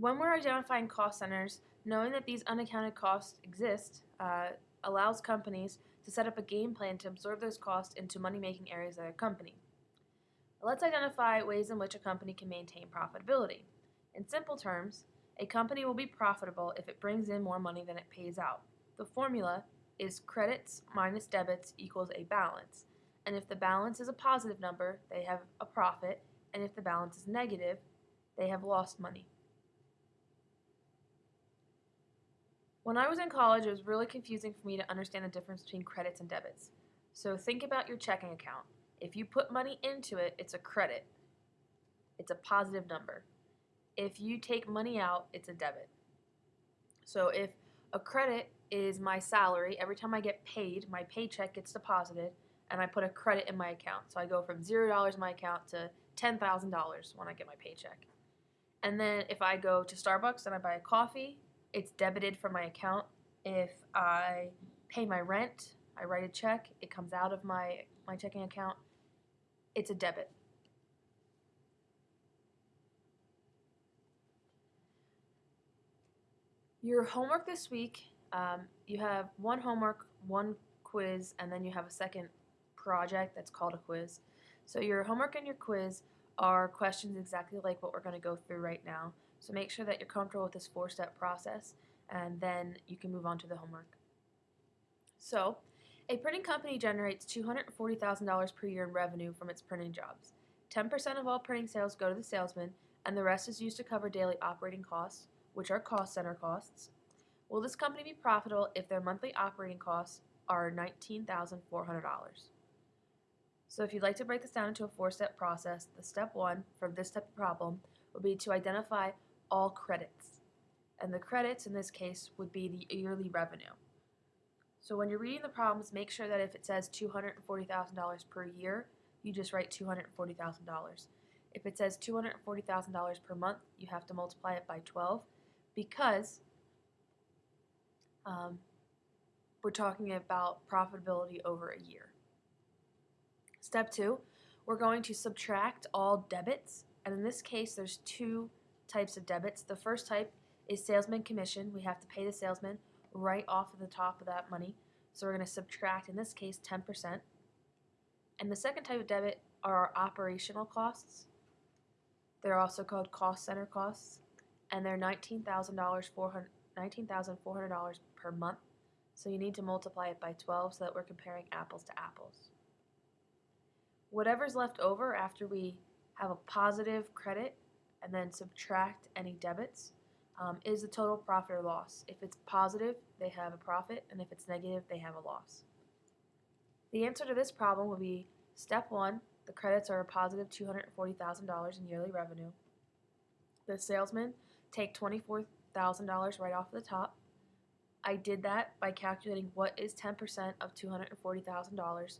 When we're identifying cost centers, knowing that these unaccounted costs exist uh, allows companies to set up a game plan to absorb those costs into money making areas of their company. Let's identify ways in which a company can maintain profitability. In simple terms, a company will be profitable if it brings in more money than it pays out. The formula is credits minus debits equals a balance. And if the balance is a positive number, they have a profit, and if the balance is negative, they have lost money. When I was in college, it was really confusing for me to understand the difference between credits and debits. So think about your checking account. If you put money into it, it's a credit. It's a positive number. If you take money out, it's a debit. So if a credit is my salary, every time I get paid, my paycheck gets deposited, and I put a credit in my account. So I go from $0 in my account to $10,000 when I get my paycheck. And then if I go to Starbucks and I buy a coffee, it's debited from my account. If I pay my rent, I write a check, it comes out of my, my checking account, it's a debit. Your homework this week, um, you have one homework, one quiz, and then you have a second project that's called a quiz. So your homework and your quiz are questions exactly like what we're going to go through right now. So make sure that you're comfortable with this four-step process and then you can move on to the homework. So, a printing company generates $240,000 per year in revenue from its printing jobs. 10% of all printing sales go to the salesman and the rest is used to cover daily operating costs, which are cost center costs. Will this company be profitable if their monthly operating costs are $19,400? So if you'd like to break this down into a four-step process, the step one for this type of problem would be to identify all credits. And the credits in this case would be the yearly revenue. So when you're reading the problems, make sure that if it says $240,000 per year, you just write $240,000. If it says $240,000 per month, you have to multiply it by 12 because um, we're talking about profitability over a year. Step two, we're going to subtract all debits, and in this case, there's two types of debits. The first type is salesman commission. We have to pay the salesman right off of the top of that money. So we're going to subtract, in this case, 10%. And the second type of debit are our operational costs. They're also called cost center costs, and they're $19,400 $19, per month. So you need to multiply it by 12 so that we're comparing apples to apples. Whatever's left over after we have a positive credit and then subtract any debits um, is the total profit or loss. If it's positive, they have a profit, and if it's negative, they have a loss. The answer to this problem would be step one, the credits are a positive $240,000 in yearly revenue. The salesmen take $24,000 right off the top. I did that by calculating what is 10% of $240,000.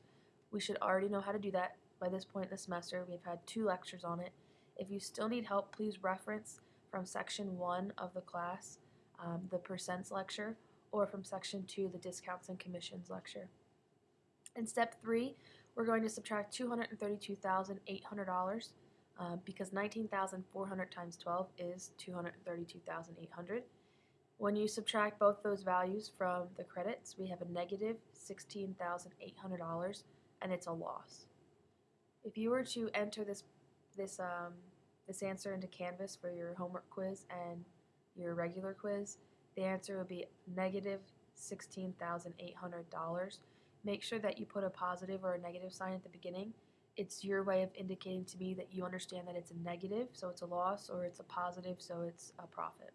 We should already know how to do that by this point in the semester. We've had two lectures on it. If you still need help, please reference from section 1 of the class, um, the percents lecture, or from section 2, the discounts and commissions lecture. In step 3, we're going to subtract $232,800 uh, because 19,400 times 12 is 232,800. When you subtract both those values from the credits, we have a negative $16,800 and it's a loss. If you were to enter this this um, this answer into Canvas for your homework quiz and your regular quiz, the answer would be negative $16,800. Make sure that you put a positive or a negative sign at the beginning. It's your way of indicating to me that you understand that it's a negative, so it's a loss, or it's a positive, so it's a profit.